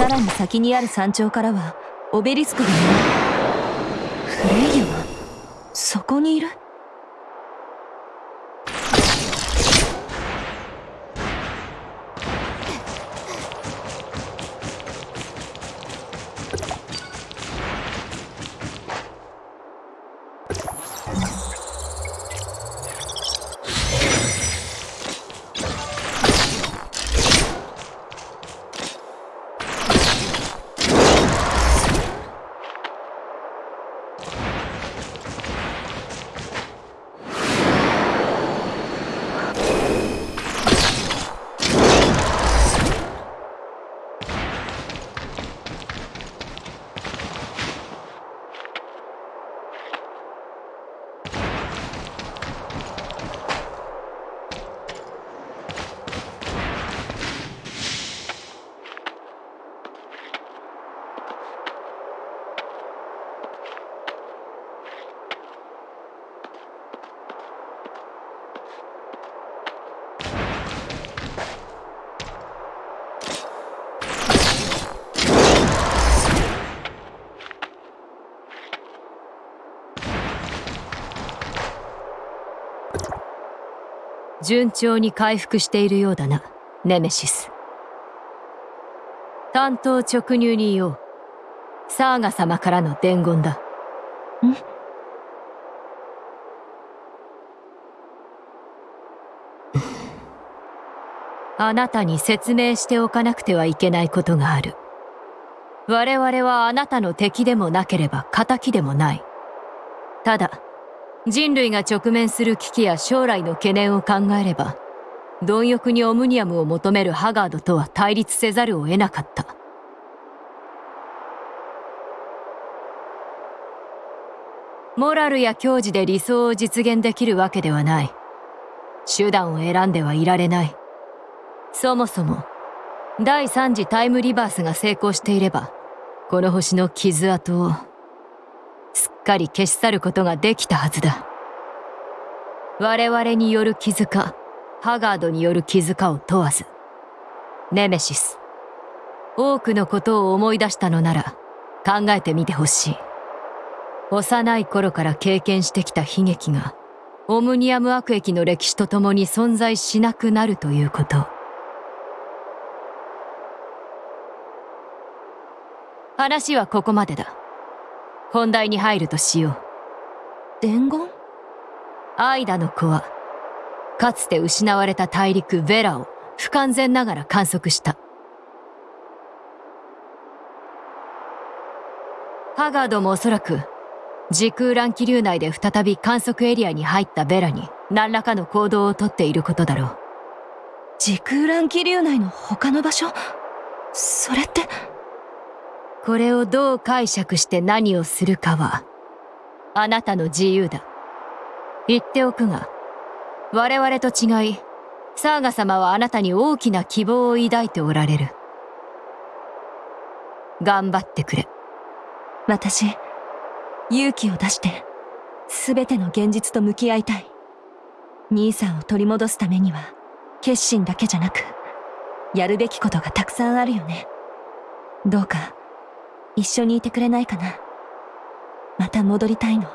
さらに先にある山頂からはオベリスクが。見えるフレイヤはそこにいる？順調に回復しているようだなネメシス。担当直入に言おう。サーガ様からの伝言だ。ん？あなたに説明しておかなくてはいけないことがある。我々はあなたの敵でもなければ敵でもない。ただ人類が直面する危機や将来の懸念を考えれば貪欲にオムニアムを求めるハガードとは対立せざるを得なかった。モラルや矜持で理想を実現できるわけではない。手段を選んではいられない。そもそも第3次タイムリバースが成功していればこの星の傷跡をすっかり消し去ることができたはずだ。我々による傷かハガードによる傷かを問わずネメシス多くのことを思い出したのなら考えてみてほしい。幼い頃から経験してきた悲劇がオムニアム悪役の歴史とともに存在しなくなるということ。話はここまでだ。本題に入るとしよう。伝言？アイダの子はかつて失われた大陸ヴェラを不完全ながら観測した。ハガードもおそらく時空乱気流内で再び観測エリアに入ったベラに何らかの行動をとっていることだろう。時空乱気流内の他の場所？それってこれをどう解釈して何をするかはあなたの自由だ。言っておくが我々と違いサーガ様はあなたに大きな希望を抱いておられる。頑張ってくれ。私勇気を出して全ての現実と向き合いたい。兄さんを取り戻すためには決心だけじゃなくやるべきことがたくさんあるよね。どうか一緒にいてくれないかな。また戻りたいの。